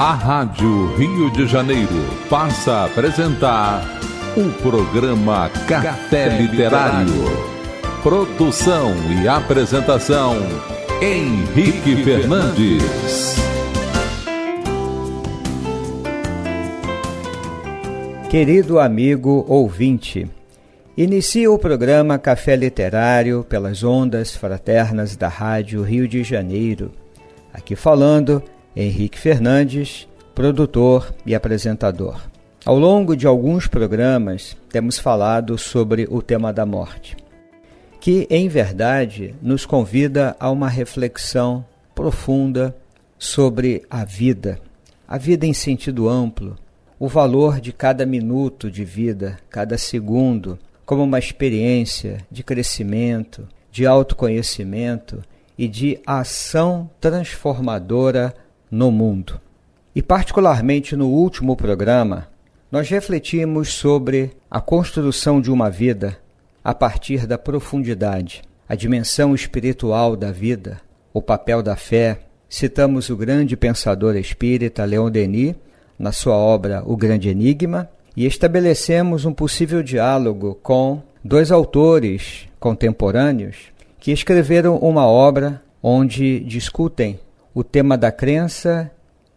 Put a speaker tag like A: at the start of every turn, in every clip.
A: A Rádio Rio de Janeiro passa a apresentar o programa Café Literário. Produção e apresentação Henrique Fernandes.
B: Querido amigo ouvinte, inicia o programa Café Literário pelas ondas fraternas da Rádio Rio de Janeiro. Aqui falando Henrique Fernandes, produtor e apresentador. Ao longo de alguns programas, temos falado sobre o tema da morte, que, em verdade, nos convida a uma reflexão profunda sobre a vida, a vida em sentido amplo, o valor de cada minuto de vida, cada segundo, como uma experiência de crescimento, de autoconhecimento e de ação transformadora no mundo. E, particularmente no último programa, nós refletimos sobre a construção de uma vida a partir da profundidade, a dimensão espiritual da vida, o papel da fé. Citamos o grande pensador espírita Leon Denis na sua obra O Grande Enigma e estabelecemos um possível diálogo com dois autores contemporâneos que escreveram uma obra onde discutem o tema da crença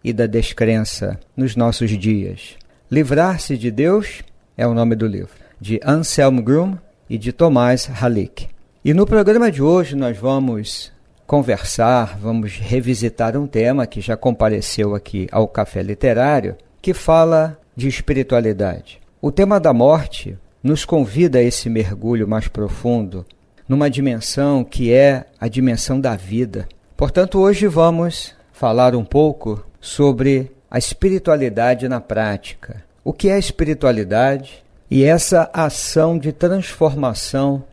B: e da descrença nos nossos dias. Livrar-se de Deus é o nome do livro, de Anselm Grum e de Tomás Halik. E no programa de hoje nós vamos conversar, vamos revisitar um tema que já compareceu aqui ao Café Literário, que fala de espiritualidade. O tema da morte nos convida a esse mergulho mais profundo, numa dimensão que é a dimensão da vida. Portanto, hoje vamos falar um pouco sobre a espiritualidade na prática. O que é espiritualidade e essa ação de transformação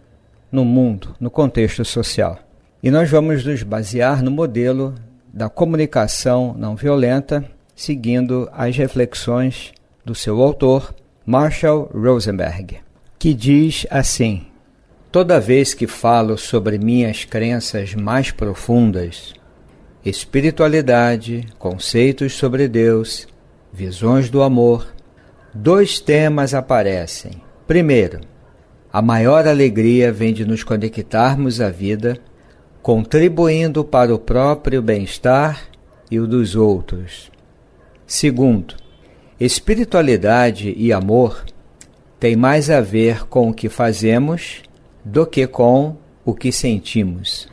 B: no mundo, no contexto social. E nós vamos nos basear no modelo da comunicação não violenta, seguindo as reflexões do seu autor, Marshall Rosenberg, que diz assim: Toda vez que falo sobre minhas crenças mais profundas, espiritualidade, conceitos sobre Deus, visões do amor, dois temas aparecem. Primeiro, a maior alegria vem de nos conectarmos à vida, contribuindo para o próprio bem-estar e o dos outros. Segundo, espiritualidade e amor têm mais a ver com o que fazemos do que com o que sentimos.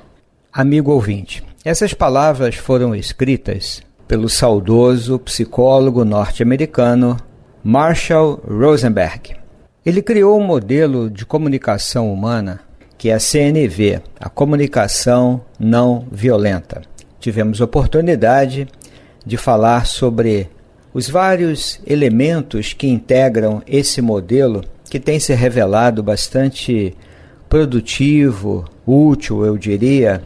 B: Amigo ouvinte, essas palavras foram escritas pelo saudoso psicólogo norte-americano Marshall Rosenberg. Ele criou um modelo de comunicação humana que é a CNV, a comunicação não violenta. Tivemos oportunidade de falar sobre os vários elementos que integram esse modelo que tem se revelado bastante produtivo, útil, eu diria,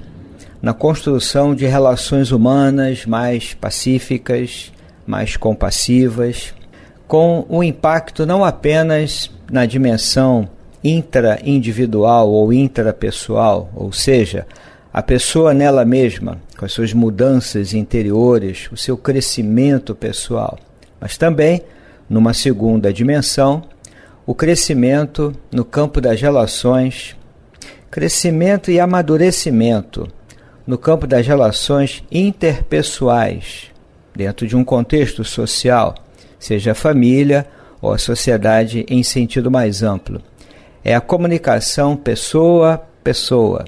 B: na construção de relações humanas mais pacíficas, mais compassivas, com um impacto não apenas na dimensão intra-individual ou intrapessoal, ou seja, a pessoa nela mesma, com as suas mudanças interiores, o seu crescimento pessoal, mas também, numa segunda dimensão, o crescimento no campo das relações, crescimento e amadurecimento no campo das relações interpessoais, dentro de um contexto social, seja a família ou a sociedade em sentido mais amplo. É a comunicação pessoa-pessoa.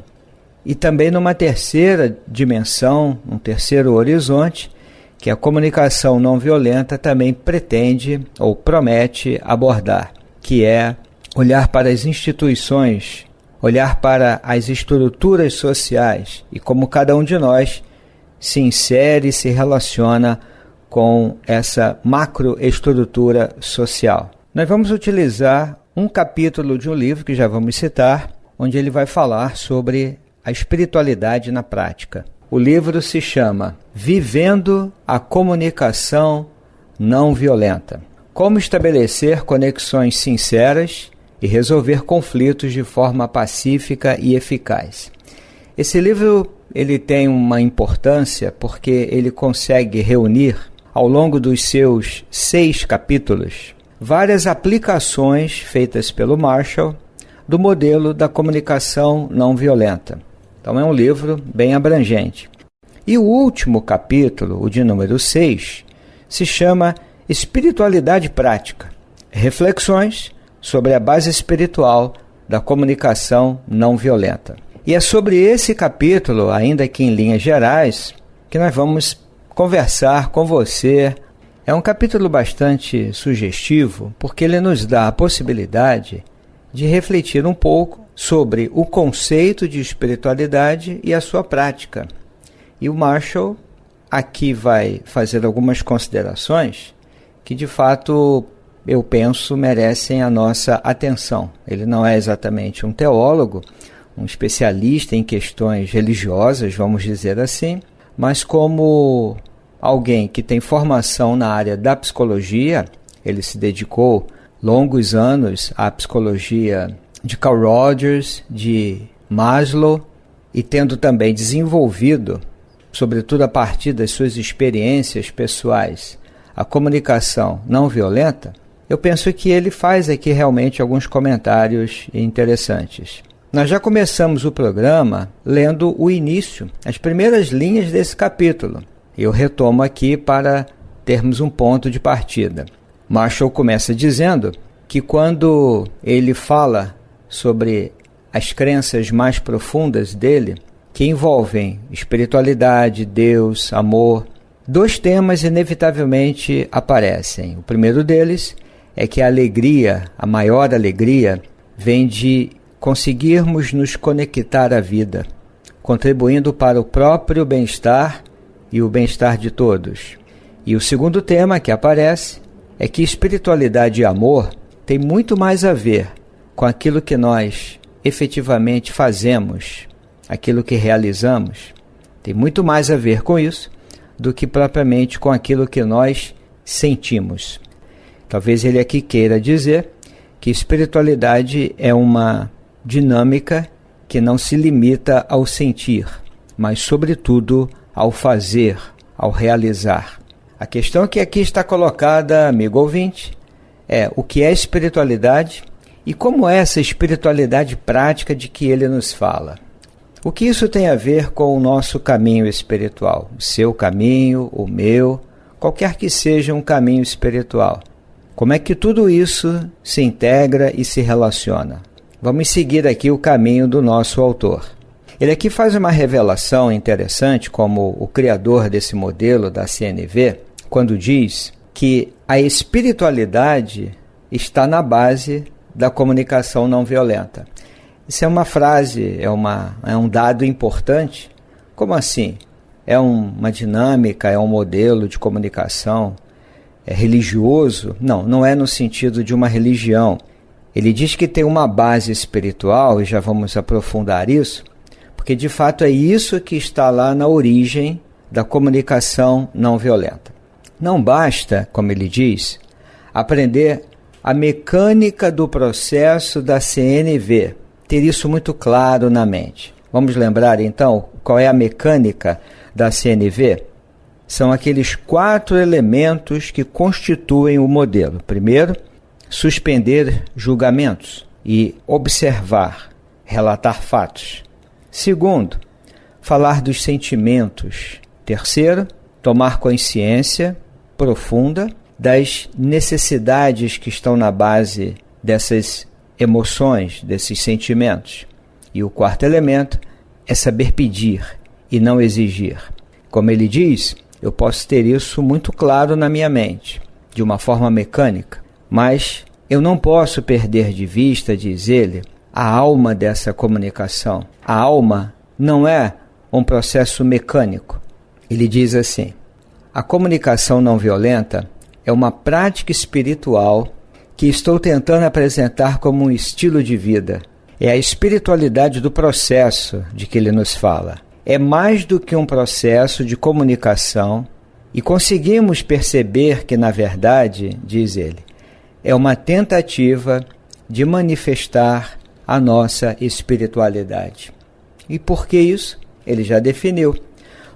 B: E também numa terceira dimensão, um terceiro horizonte, que a comunicação não violenta também pretende ou promete abordar, que é olhar para as instituições olhar para as estruturas sociais e como cada um de nós se insere e se relaciona com essa macroestrutura social. Nós vamos utilizar um capítulo de um livro que já vamos citar, onde ele vai falar sobre a espiritualidade na prática. O livro se chama Vivendo a Comunicação Não Violenta. Como estabelecer conexões sinceras e resolver conflitos de forma pacífica e eficaz. Esse livro ele tem uma importância porque ele consegue reunir ao longo dos seus seis capítulos, várias aplicações feitas pelo Marshall do modelo da comunicação não violenta. Então é um livro bem abrangente. E o último capítulo, o de número 6, se chama Espiritualidade Prática Reflexões sobre a base espiritual da comunicação não violenta. E é sobre esse capítulo, ainda que em linhas gerais, que nós vamos conversar com você. É um capítulo bastante sugestivo, porque ele nos dá a possibilidade de refletir um pouco sobre o conceito de espiritualidade e a sua prática. E o Marshall aqui vai fazer algumas considerações que de fato eu penso merecem a nossa atenção. Ele não é exatamente um teólogo, um especialista em questões religiosas, vamos dizer assim, mas como alguém que tem formação na área da psicologia, ele se dedicou longos anos à psicologia de Carl Rogers, de Maslow, e tendo também desenvolvido, sobretudo a partir das suas experiências pessoais, a comunicação não violenta, eu penso que ele faz aqui realmente alguns comentários interessantes. Nós já começamos o programa lendo o início, as primeiras linhas desse capítulo. Eu retomo aqui para termos um ponto de partida. Marshall começa dizendo que quando ele fala sobre as crenças mais profundas dele, que envolvem espiritualidade, Deus, amor, dois temas inevitavelmente aparecem. O primeiro deles é que a alegria, a maior alegria, vem de conseguirmos nos conectar à vida, contribuindo para o próprio bem-estar e o bem-estar de todos. E o segundo tema que aparece é que espiritualidade e amor tem muito mais a ver com aquilo que nós efetivamente fazemos, aquilo que realizamos, tem muito mais a ver com isso do que propriamente com aquilo que nós sentimos. Talvez ele aqui queira dizer que espiritualidade é uma dinâmica que não se limita ao sentir, mas, sobretudo, ao fazer, ao realizar. A questão que aqui está colocada, amigo ouvinte, é o que é espiritualidade e como é essa espiritualidade prática de que ele nos fala. O que isso tem a ver com o nosso caminho espiritual? O seu caminho, o meu, qualquer que seja um caminho espiritual. Como é que tudo isso se integra e se relaciona? Vamos seguir aqui o caminho do nosso autor. Ele aqui faz uma revelação interessante, como o criador desse modelo da CNV, quando diz que a espiritualidade está na base da comunicação não violenta. Isso é uma frase, é, uma, é um dado importante. Como assim? É um, uma dinâmica, é um modelo de comunicação é religioso? Não, não é no sentido de uma religião ele diz que tem uma base espiritual, e já vamos aprofundar isso, porque de fato é isso que está lá na origem da comunicação não violenta. Não basta, como ele diz, aprender a mecânica do processo da CNV, ter isso muito claro na mente. Vamos lembrar então qual é a mecânica da CNV? São aqueles quatro elementos que constituem o modelo. Primeiro, suspender julgamentos e observar, relatar fatos. Segundo, falar dos sentimentos. Terceiro, tomar consciência profunda das necessidades que estão na base dessas emoções, desses sentimentos. E o quarto elemento é saber pedir e não exigir. Como ele diz, eu posso ter isso muito claro na minha mente, de uma forma mecânica, mas eu não posso perder de vista, diz ele, a alma dessa comunicação. A alma não é um processo mecânico. Ele diz assim: a comunicação não violenta é uma prática espiritual que estou tentando apresentar como um estilo de vida. É a espiritualidade do processo de que ele nos fala. É mais do que um processo de comunicação e conseguimos perceber que, na verdade, diz ele, é uma tentativa de manifestar a nossa espiritualidade. E por que isso? Ele já definiu.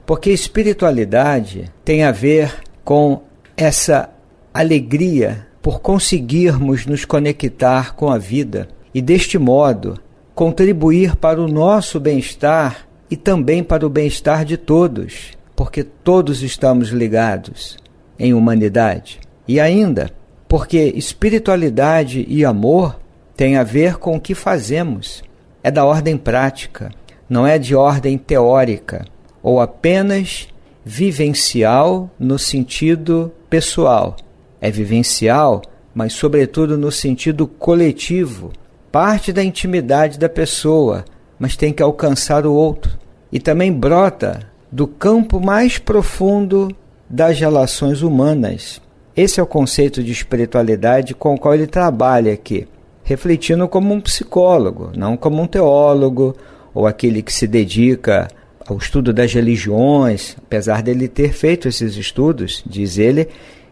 B: Porque espiritualidade tem a ver com essa alegria por conseguirmos nos conectar com a vida e, deste modo, contribuir para o nosso bem-estar e também para o bem-estar de todos, porque todos estamos ligados em humanidade. E ainda, porque espiritualidade e amor têm a ver com o que fazemos. É da ordem prática, não é de ordem teórica ou apenas vivencial no sentido pessoal. É vivencial, mas sobretudo no sentido coletivo. Parte da intimidade da pessoa, mas tem que alcançar o outro. E também brota do campo mais profundo das relações humanas. Esse é o conceito de espiritualidade com o qual ele trabalha aqui, refletindo como um psicólogo, não como um teólogo ou aquele que se dedica ao estudo das religiões, apesar dele ter feito esses estudos, diz ele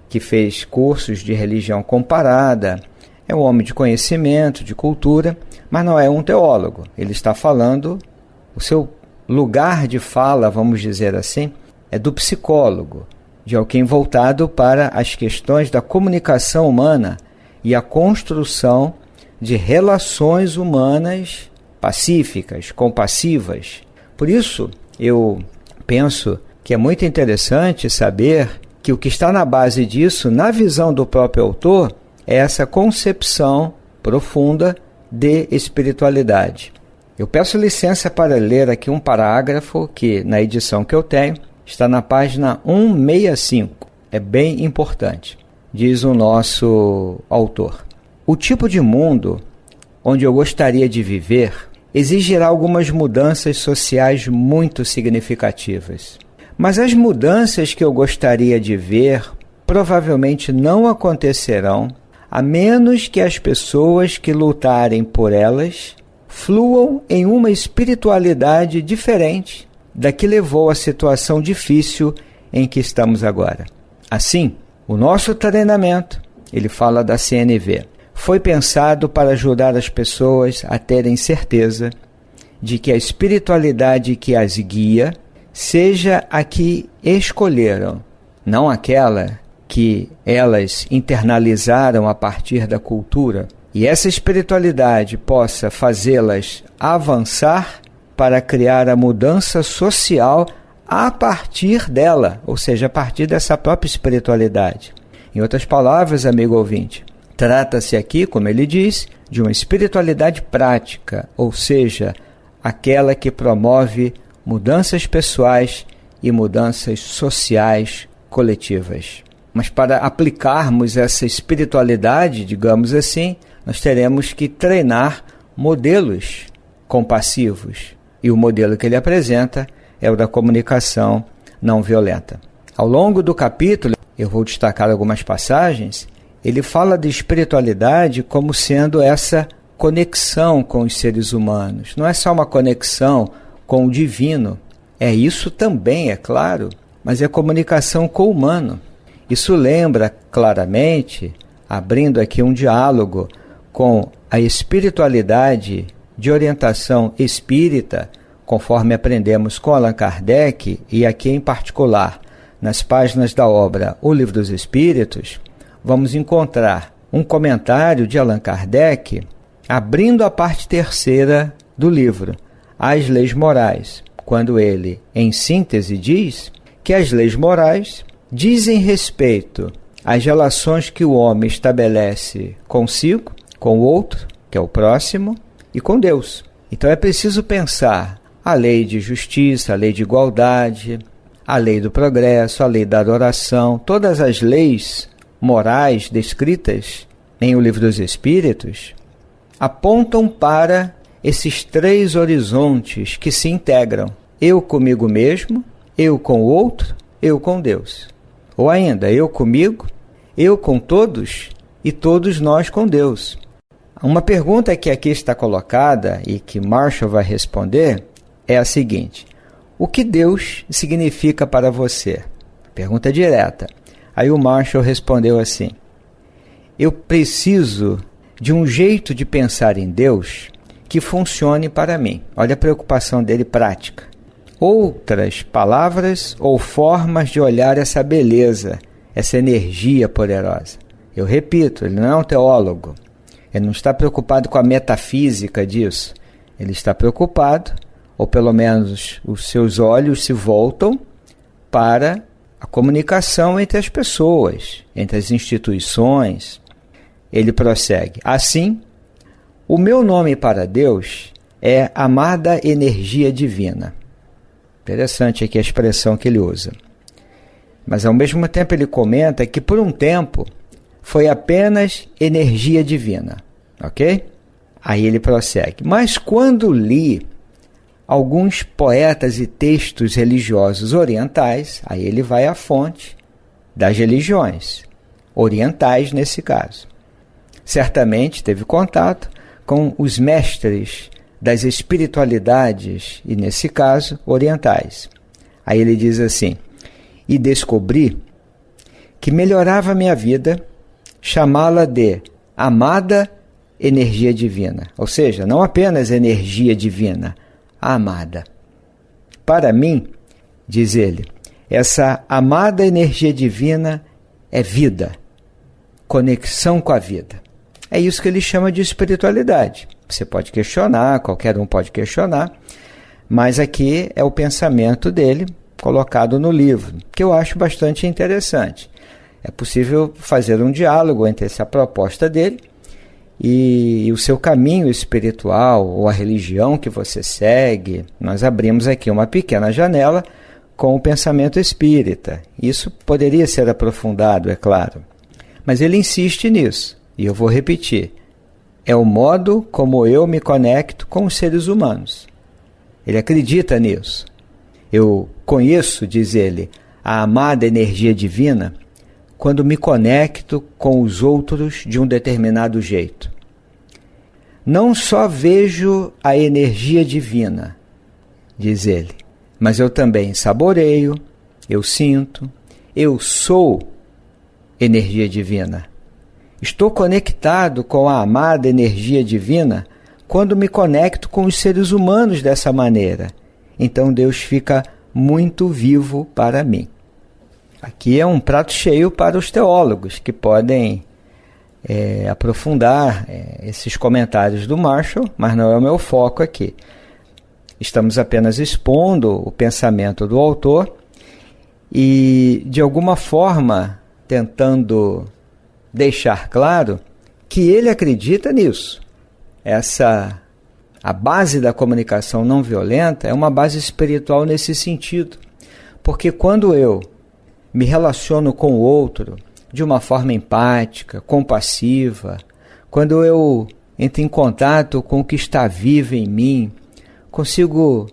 B: que fez cursos de religião comparada, é um homem de conhecimento, de cultura, mas não é um teólogo. Ele está falando, o seu lugar de fala, vamos dizer assim, é do psicólogo, de alguém voltado para as questões da comunicação humana e a construção de relações humanas pacíficas, compassivas. Por isso, eu penso que é muito interessante saber que o que está na base disso, na visão do próprio autor, é essa concepção profunda de espiritualidade. Eu peço licença para ler aqui um parágrafo que, na edição que eu tenho, está na página 165. É bem importante. Diz o nosso autor: O tipo de mundo onde eu gostaria de viver exigirá algumas mudanças sociais muito significativas. Mas as mudanças que eu gostaria de ver provavelmente não acontecerão a menos que as pessoas que lutarem por elas fluam em uma espiritualidade diferente da que levou à situação difícil em que estamos agora. Assim, o nosso treinamento, ele fala da CNV, foi pensado para ajudar as pessoas a terem certeza de que a espiritualidade que as guia seja a que escolheram, não aquela que elas internalizaram a partir da cultura, e essa espiritualidade possa fazê-las avançar para criar a mudança social a partir dela, ou seja, a partir dessa própria espiritualidade. Em outras palavras, amigo ouvinte, Trata-se aqui, como ele diz, de uma espiritualidade prática, ou seja, aquela que promove mudanças pessoais e mudanças sociais coletivas. Mas para aplicarmos essa espiritualidade, digamos assim, nós teremos que treinar modelos compassivos. E o modelo que ele apresenta é o da comunicação não violenta. Ao longo do capítulo, eu vou destacar algumas passagens ele fala de espiritualidade como sendo essa conexão com os seres humanos. Não é só uma conexão com o divino, é isso também, é claro, mas é comunicação com o humano. Isso lembra claramente, abrindo aqui um diálogo com a espiritualidade de orientação espírita, conforme aprendemos com Allan Kardec, e aqui em particular nas páginas da obra O Livro dos Espíritos, vamos encontrar um comentário de Allan Kardec abrindo a parte terceira do livro, As Leis Morais, quando ele, em síntese, diz que as leis morais dizem respeito às relações que o homem estabelece consigo, com o outro, que é o próximo, e com Deus. Então é preciso pensar a lei de justiça, a lei de igualdade, a lei do progresso, a lei da adoração, todas as leis morais descritas em O Livro dos Espíritos apontam para esses três horizontes que se integram: eu comigo mesmo, eu com o outro, eu com Deus. Ou ainda, eu comigo, eu com todos e todos nós com Deus. Uma pergunta que aqui está colocada e que Marshall vai responder é a seguinte: O que Deus significa para você? Pergunta direta. Aí o Marshall respondeu assim: Eu preciso de um jeito de pensar em Deus que funcione para mim. Olha a preocupação dele prática. Outras palavras ou formas de olhar essa beleza, essa energia poderosa. Eu repito, ele não é um teólogo. Ele não está preocupado com a metafísica disso. Ele está preocupado, ou pelo menos os seus olhos se voltam para a comunicação entre as pessoas, entre as instituições. Ele prossegue: Assim, o meu nome para Deus é amada energia divina. Interessante aqui a expressão que ele usa. Mas ao mesmo tempo ele comenta que por um tempo foi apenas energia divina, ok? Aí ele prossegue. Mas quando li alguns poetas e textos religiosos orientais, aí ele vai à fonte das religiões, orientais nesse caso. Certamente teve contato com os mestres das espiritualidades, e nesse caso, orientais. Aí ele diz assim: E descobri que melhorava minha vida chamá-la de amada energia divina, ou seja, não apenas energia divina, amada. Para mim, diz ele, essa amada energia divina é vida, conexão com a vida. É isso que ele chama de espiritualidade. Você pode questionar, qualquer um pode questionar, mas aqui é o pensamento dele colocado no livro, que eu acho bastante interessante. É possível fazer um diálogo entre essa proposta dele e, o seu caminho espiritual ou a religião que você segue. Nós abrimos aqui uma pequena janela com o pensamento espírita. Isso poderia ser aprofundado, é claro. Mas ele insiste nisso, e eu vou repetir. É o modo como eu me conecto com os seres humanos. Ele acredita nisso. Eu conheço, diz ele, a amada energia divina quando me conecto com os outros de um determinado jeito. Não só vejo a energia divina, diz ele, mas eu também saboreio, eu sinto, eu sou energia divina. Estou conectado com a amada energia divina quando me conecto com os seres humanos dessa maneira. Então Deus fica muito vivo para mim. Aqui é um prato cheio para os teólogos que podem é, aprofundar é, esses comentários do Marshall, mas não é o meu foco aqui. Estamos apenas expondo o pensamento do autor e, de alguma forma, tentando deixar claro que ele acredita nisso. Essa a base da comunicação não violenta é uma base espiritual nesse sentido. Porque quando eu me relaciono com o outro de uma forma empática, compassiva, quando eu entro em contato com o que está vivo em mim, consigo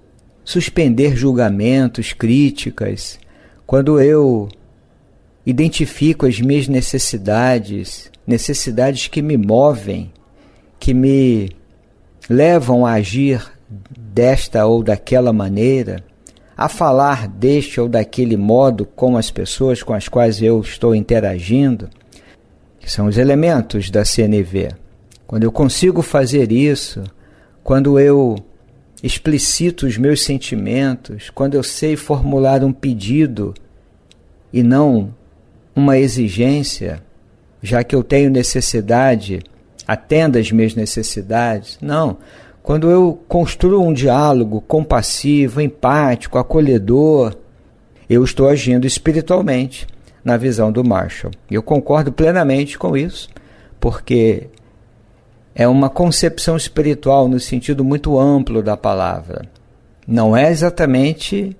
B: suspender julgamentos, críticas, quando eu identifico as minhas necessidades, necessidades que me movem, que me levam a agir desta ou daquela maneira, a falar deste ou daquele modo com as pessoas com as quais eu estou interagindo, que são os elementos da CNV. Quando eu consigo fazer isso, quando eu explicito os meus sentimentos, quando eu sei formular um pedido e não uma exigência, já que eu tenho necessidade, atenda as minhas necessidades. Não, quando eu construo um diálogo compassivo, empático, acolhedor, eu estou agindo espiritualmente na visão do Marshall. Eu concordo plenamente com isso, porque é uma concepção espiritual no sentido muito amplo da palavra. Não é exatamente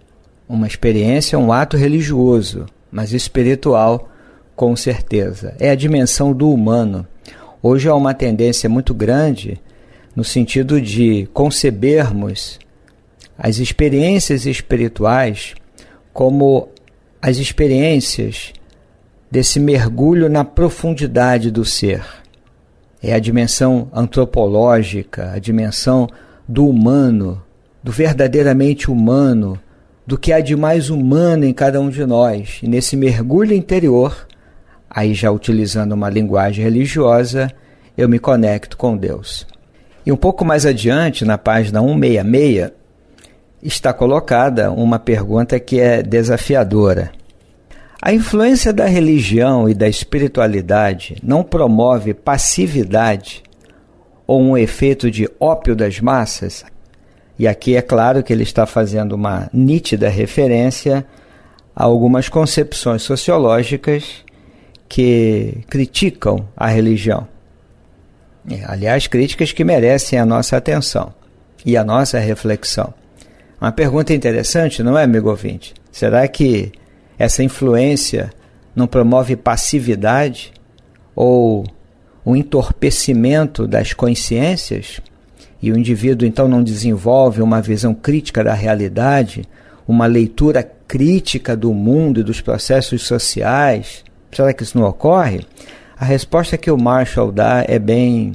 B: uma experiência, um ato religioso, mas espiritual com certeza. É a dimensão do humano. Hoje há uma tendência muito grande no sentido de concebermos as experiências espirituais como as experiências desse mergulho na profundidade do ser. É a dimensão antropológica, a dimensão do humano, do verdadeiramente humano, do que há de mais humano em cada um de nós. E nesse mergulho interior, aí já utilizando uma linguagem religiosa, eu me conecto com Deus. E um pouco mais adiante, na página 166, está colocada uma pergunta que é desafiadora. A influência da religião e da espiritualidade não promove passividade ou um efeito de ópio das massas? E aqui é claro que ele está fazendo uma nítida referência a algumas concepções sociológicas que criticam a religião. Aliás, críticas que merecem a nossa atenção e a nossa reflexão. Uma pergunta interessante, não é, amigo ouvinte? Será que essa influência não promove passividade ou o entorpecimento das consciências? E o indivíduo então não desenvolve uma visão crítica da realidade, uma leitura crítica do mundo e dos processos sociais? Será que isso não ocorre? A resposta que o Marshall dá é bem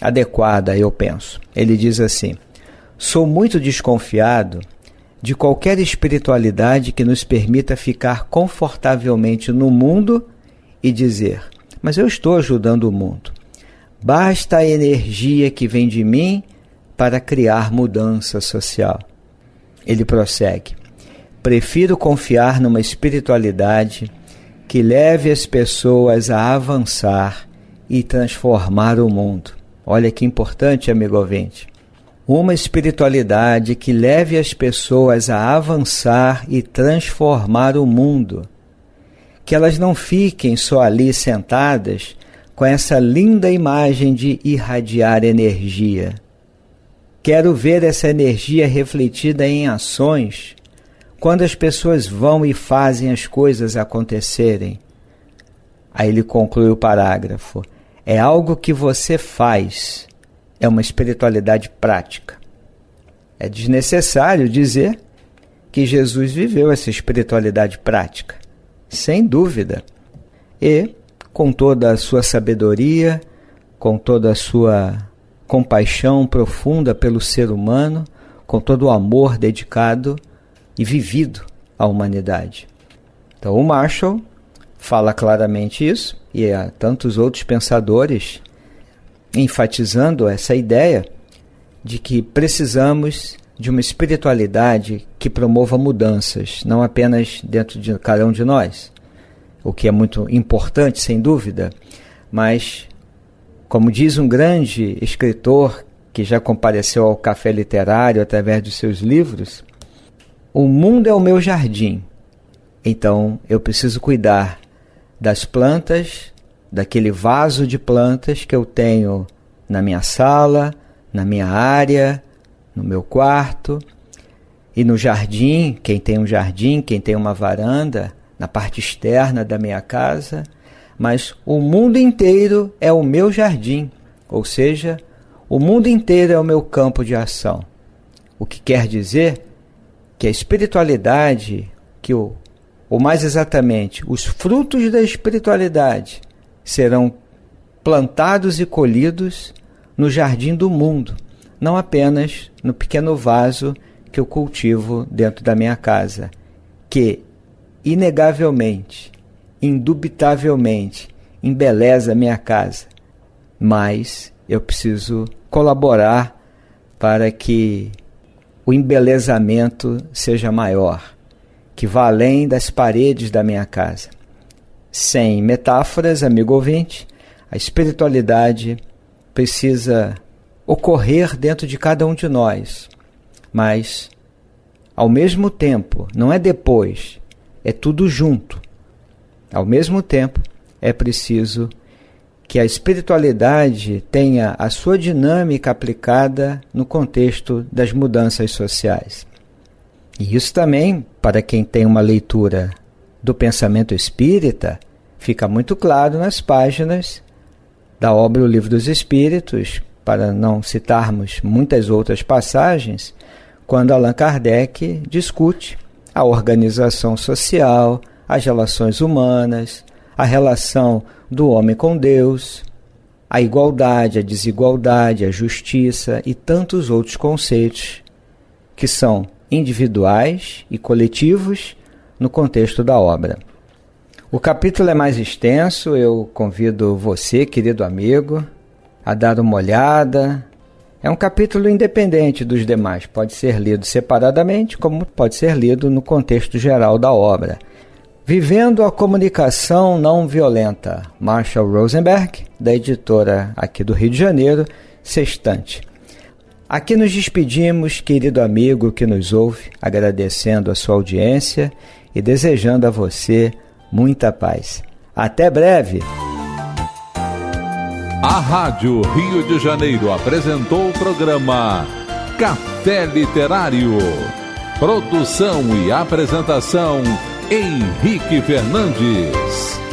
B: adequada, eu penso. Ele diz assim: Sou muito desconfiado de qualquer espiritualidade que nos permita ficar confortavelmente no mundo e dizer: Mas eu estou ajudando o mundo. Basta a energia que vem de mim para criar mudança social. Ele prossegue: Prefiro confiar numa espiritualidade que leve as pessoas a avançar e transformar o mundo. Olha que importante, amigo ouvinte uma espiritualidade que leve as pessoas a avançar e transformar o mundo. Que elas não fiquem só ali sentadas com essa linda imagem de irradiar energia. Quero ver essa energia refletida em ações quando as pessoas vão e fazem as coisas acontecerem. Aí ele conclui o parágrafo: é algo que você faz é uma espiritualidade prática. É desnecessário dizer que Jesus viveu essa espiritualidade prática, sem dúvida. E, com toda a sua sabedoria, com toda a sua compaixão profunda pelo ser humano, com todo o amor dedicado e vivido à humanidade. Então, o Marshall fala claramente isso, e há tantos outros pensadores enfatizando essa ideia de que precisamos de uma espiritualidade que promova mudanças, não apenas dentro de cada um de nós, o que é muito importante, sem dúvida, mas, como diz um grande escritor que já compareceu ao café literário através dos seus livros, o mundo é o meu jardim, então eu preciso cuidar das plantas, daquele vaso de plantas que eu tenho na minha sala, na minha área, no meu quarto e no jardim, quem tem um jardim, quem tem uma varanda, na parte externa da minha casa, mas o mundo inteiro é o meu jardim, ou seja, o mundo inteiro é o meu campo de ação. O que quer dizer que a espiritualidade, que o, ou mais exatamente, os frutos da espiritualidade serão plantados e colhidos no jardim do mundo, não apenas no pequeno vaso que eu cultivo dentro da minha casa, que inegavelmente, indubitavelmente embeleza minha casa, mas eu preciso colaborar para que o embelezamento seja maior, que vá além das paredes da minha casa. Sem metáforas, amigo ouvinte, a espiritualidade precisa ocorrer dentro de cada um de nós, mas ao mesmo tempo, não é depois, é tudo junto. Ao mesmo tempo, é preciso que a espiritualidade tenha a sua dinâmica aplicada no contexto das mudanças sociais. E isso também, para quem tem uma leitura do pensamento espírita, fica muito claro nas páginas da obra O Livro dos Espíritos, para não citarmos muitas outras passagens, quando Allan Kardec discute a organização social, as relações humanas, a relação do homem com Deus, a igualdade, a desigualdade, a justiça e tantos outros conceitos que são individuais e coletivos no contexto da obra. O capítulo é mais extenso, eu convido você, querido amigo, a dar uma olhada. É um capítulo independente dos demais, pode ser lido separadamente, como pode ser lido no contexto geral da obra. Vivendo a Comunicação Não Violenta, Marshall Rosenberg, da editora aqui do Rio de Janeiro, Sextante. Aqui nos despedimos, querido amigo que nos ouve, agradecendo a sua audiência e desejando a você muita paz. Até breve!
A: A Rádio Rio de Janeiro apresentou o programa Café Literário. Produção e apresentação Henrique Fernandes.